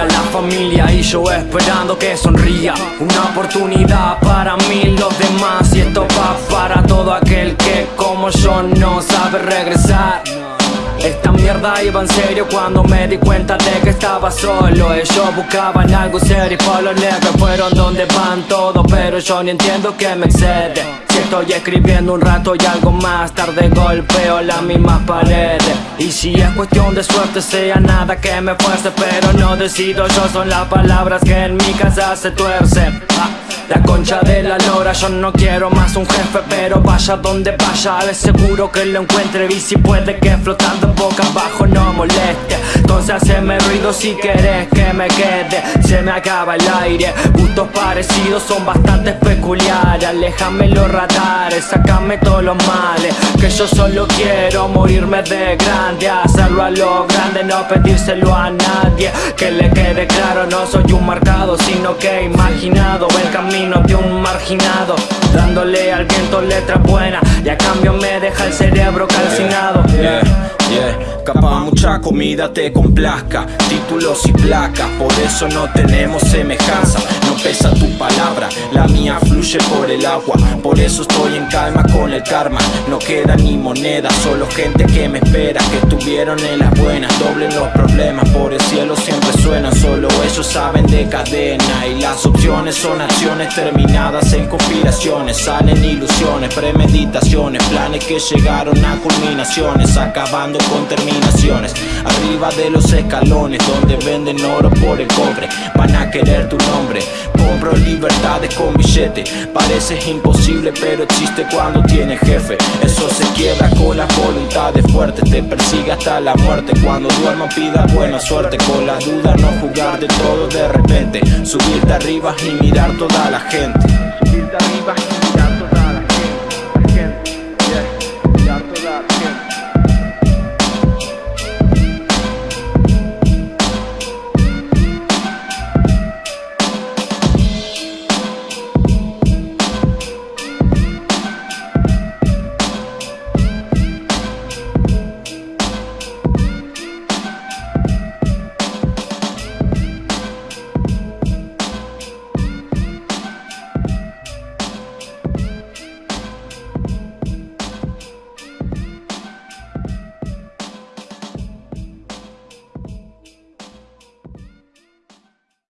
día La familia y yo esperando que sonría. Una oportunidad para mí, los demás Y esto va para todo aquel que como yo no sabe regresar. Esta mierda iba en serio cuando me di cuenta de que estaba solo. Ellos buscaban algo serio y por los negros fueron donde van todos Pero yo ni entiendo que me excede. Si estoy escribiendo un rato y algo más tarde golpeo las mismas paredes Y si es cuestión de suerte sea nada que me fuerce Pero no decido yo, son las palabras que en mi casa se tuercen ah. La concha de la lora, yo no quiero más un jefe Pero vaya donde vaya, de seguro que lo encuentre Y si puede que flotando boca abajo no moleste. Entonces haceme ruido si querés que me quede Se me acaba el aire, gustos parecidos son bastante peculiares Aléjame los radares, sacame todos los males Que yo solo quiero morirme de grande Hacerlo a lo grande, no pedírselo a nadie. Que le quede claro, no soy un marcado Sino que he imaginado el camino de un marginado. Dándole al viento letra buena Y a cambio me deja el cerebro calcinado. Yeah, yeah, Capaz mucha comida te complazca Títulos y placas, por eso no tenemos semejanza No pesa tu palabra, la mía fluye por el agua. Por eso estoy en calma con el karma. No queda ni moneda, solo gente que me espera Que estuvieron en las buenas, doblen los problemas Por el cielo siempre suenan, solo ellos saben de cadena Y las opciones son acciones terminadas en conspiraciones. Salen ilusiones, premeditaciones Planes que llegaron a culminaciones Acabando con terminaciones. Arriba de los escalones Donde venden oro por el cobre Van a querer tu nombre Compro libertades con billete. Parece imposible pero existe cuando tiene jefe. Eso se quiebra con las voluntades fuertes. Te persigue hasta la muerte. Cuando duerma pida buena suerte. Con la duda no jugar de todo de repente. Subirte arriba y mirar toda la gente.